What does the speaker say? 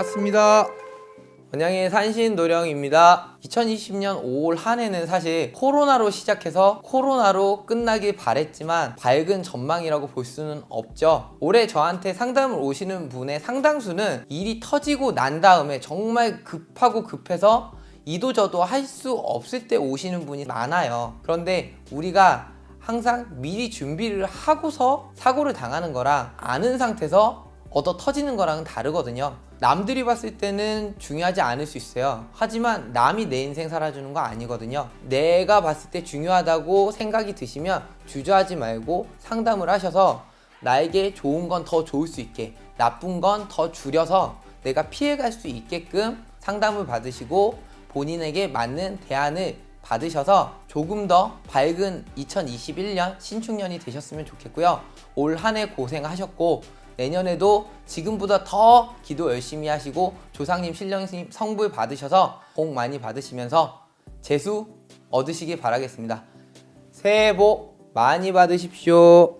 노령입니다. 원양의 산신 노령입니다. 2020년 5월 한 해는 사실 코로나로 시작해서 코로나로 끝나길 바랬지만 밝은 전망이라고 볼 수는 없죠. 올해 저한테 상담을 오시는 분의 상당수는 일이 터지고 난 다음에 정말 급하고 급해서 이도저도 할 수 없을 때 오시는 분이 많아요. 그런데 우리가 항상 미리 준비를 하고서 사고를 당하는 거랑 아는 상태에서 얻어 터지는 거랑은 다르거든요. 남들이 봤을 때는 중요하지 않을 수 있어요. 하지만 남이 내 인생 살아주는 거 아니거든요. 내가 봤을 때 중요하다고 생각이 드시면 주저하지 말고 상담을 하셔서 나에게 좋은 건 더 좋을 수 있게, 나쁜 건 더 줄여서 내가 피해갈 수 있게끔 상담을 받으시고 본인에게 맞는 대안을 받으셔서 조금 더 밝은 2021년 신축년이 되셨으면 좋겠고요. 올 한 해 고생하셨고 내년에도 지금보다 더 기도 열심히 하시고 조상님, 신령님 성불 받으셔서 복 많이 받으시면서 재수 얻으시길 바라겠습니다. 새해 복 많이 받으십시오.